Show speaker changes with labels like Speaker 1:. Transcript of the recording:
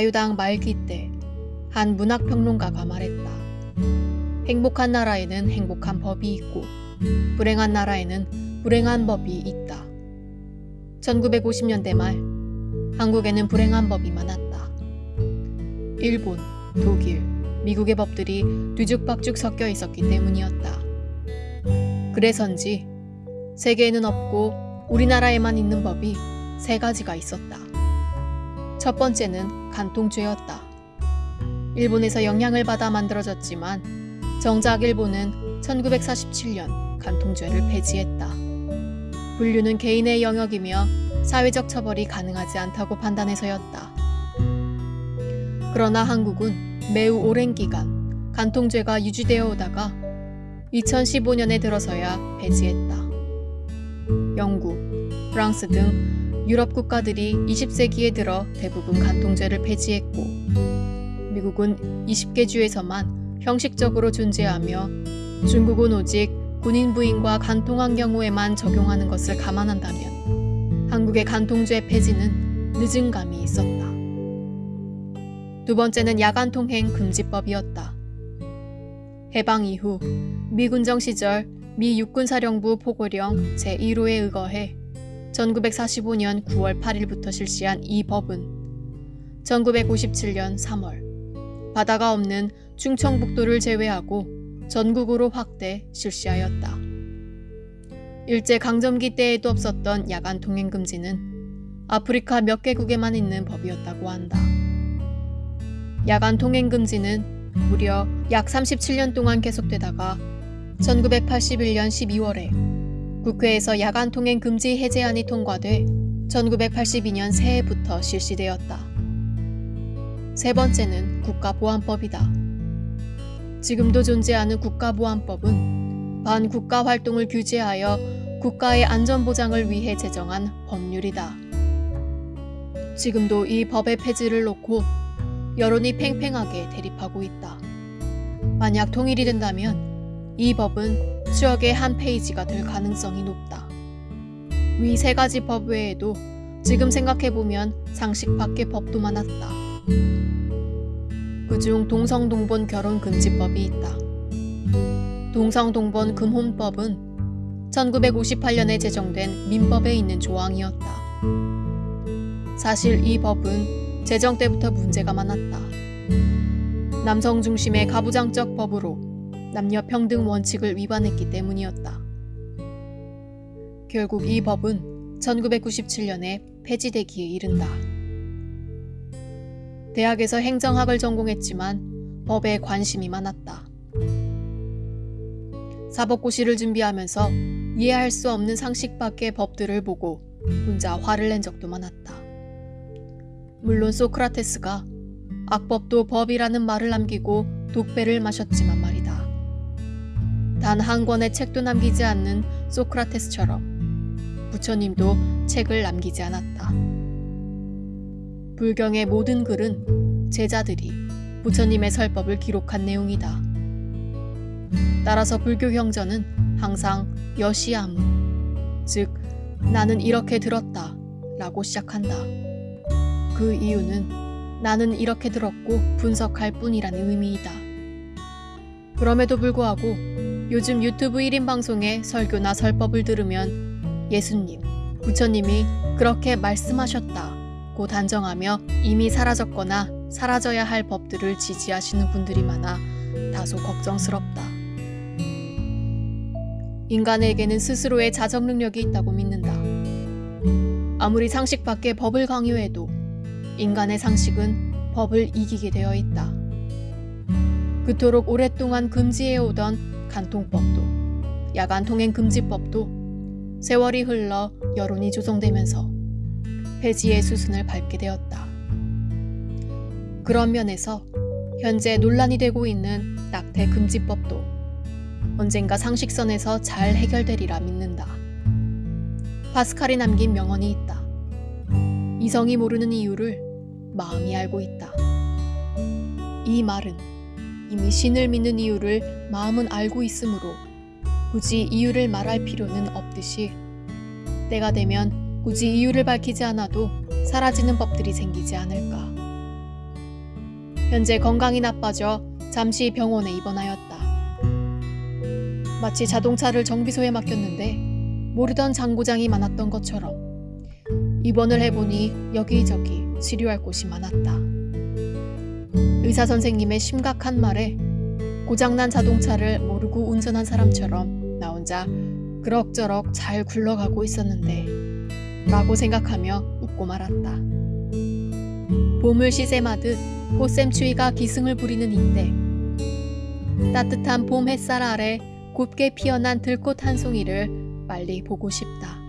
Speaker 1: 자유당 말기 때 한 문학평론가가 말했다. 행복한 나라에는 행복한 법이 있고 불행한 나라에는 불행한 법이 있다. 1950년대 말 한국에는 불행한 법이 많았다. 일본, 독일, 미국의 법들이 뒤죽박죽 섞여 있었기 때문이었다. 그래서인지 세계에는 없고 우리나라에만 있는 법이 세 가지가 있었다. 첫 번째는 간통죄였다. 일본에서 영향을 받아 만들어졌지만 정작 일본은 1947년 간통죄를 폐지했다. 분류는 개인의 영역이며 사회적 처벌이 가능하지 않다고 판단해서였다. 그러나 한국은 매우 오랜 기간 간통죄가 유지되어 오다가 2015년에 들어서야 폐지했다. 영국, 프랑스 등 유럽 국가들이 20세기에 들어 대부분 간통죄를 폐지했고 미국은 20개 주에서만 형식적으로 존재하며 중국은 오직 군인 부인과 간통한 경우에만 적용하는 것을 감안한다면 한국의 간통죄 폐지는 늦은 감이 있었다. 두 번째는 야간 통행 금지법이었다. 해방 이후 미군정 시절 미 육군사령부 포고령 제1호에 의거해 1945년 9월 8일부터 실시한 이 법은 1957년 3월 바다가 없는 충청북도를 제외하고 전국으로 확대 실시하였다. 일제 강점기 때에도 없었던 야간 통행 금지는 아프리카 몇 개국에만 있는 법이었다고 한다. 야간 통행 금지는 무려 약 37년 동안 계속되다가 1981년 12월에 국회에서 야간 통행 금지 해제안이 통과돼 1982년 새해부터 실시되었다. 세 번째는 국가보안법이다. 지금도 존재하는 국가보안법은 반국가 활동을 규제하여 국가의 안전보장을 위해 제정한 법률이다. 지금도 이 법의 폐지를 놓고 여론이 팽팽하게 대립하고 있다. 만약 통일이 된다면 이 법은 추억의 한 페이지가 될 가능성이 높다. 위 세 가지 법 외에도 지금 생각해보면 상식 밖의 법도 많았다. 그중 동성동본 결혼금지법이 있다. 동성동본 금혼법은 1958년에 제정된 민법에 있는 조항이었다. 사실 이 법은 제정 때부터 문제가 많았다. 남성 중심의 가부장적 법으로 남녀 평등 원칙을 위반했기 때문이었다. 결국 이 법은 1997년에 폐지되기에 이른다. 대학에서 행정학을 전공했지만 법에 관심이 많았다. 사법고시를 준비하면서 이해할 수 없는 상식 밖의 법들을 보고 혼자 화를 낸 적도 많았다. 물론 소크라테스가 악법도 법이라는 말을 남기고 독배를 마셨지만 말이다. 단 한 권의 책도 남기지 않는 소크라테스처럼 부처님도 책을 남기지 않았다. 불경의 모든 글은 제자들이 부처님의 설법을 기록한 내용이다. 따라서 불교 경전은 항상 여시아무, 즉 나는 이렇게 들었다 라고 시작한다. 그 이유는 나는 이렇게 들었고 분석할 뿐이라는 의미이다. 그럼에도 불구하고 요즘 유튜브 1인 방송에 설교나 설법을 들으면 예수님, 부처님이 그렇게 말씀하셨다고 단정하며 이미 사라졌거나 사라져야 할 법들을 지지하시는 분들이 많아 다소 걱정스럽다. 인간에게는 스스로의 자정 능력이 있다고 믿는다. 아무리 상식 밖의 법을 강요해도 인간의 상식은 법을 이기게 되어 있다. 그토록 오랫동안 금지해 오던 간통법도 야간 통행 금지법도 세월이 흘러 여론이 조성되면서 폐지의 수순을 밟게 되었다. 그런 면에서 현재 논란이 되고 있는 낙태 금지법도 언젠가 상식선에서 잘 해결되리라 믿는다. 파스칼이 남긴 명언이 있다. 이성이 모르는 이유를 마음이 알고 있다. 이 말은 이미 신을 믿는 이유를 마음은 알고 있으므로 굳이 이유를 말할 필요는 없듯이 때가 되면 굳이 이유를 밝히지 않아도 사라지는 법들이 생기지 않을까. 현재 건강이 나빠져 잠시 병원에 입원하였다. 마치 자동차를 정비소에 맡겼는데 모르던 장고장이 많았던 것처럼 입원을 해보니 여기저기 치료할 곳이 많았다. 의사 선생님의 심각한 말에 고장난 자동차를 모르고 운전한 사람처럼 나 혼자 그럭저럭 잘 굴러가고 있었는데 라고 생각하며 웃고 말았다. 봄을 시샘하듯 꽃샘추위가 기승을 부리는 이때 따뜻한 봄 햇살 아래 곱게 피어난 들꽃 한 송이를 빨리 보고 싶다.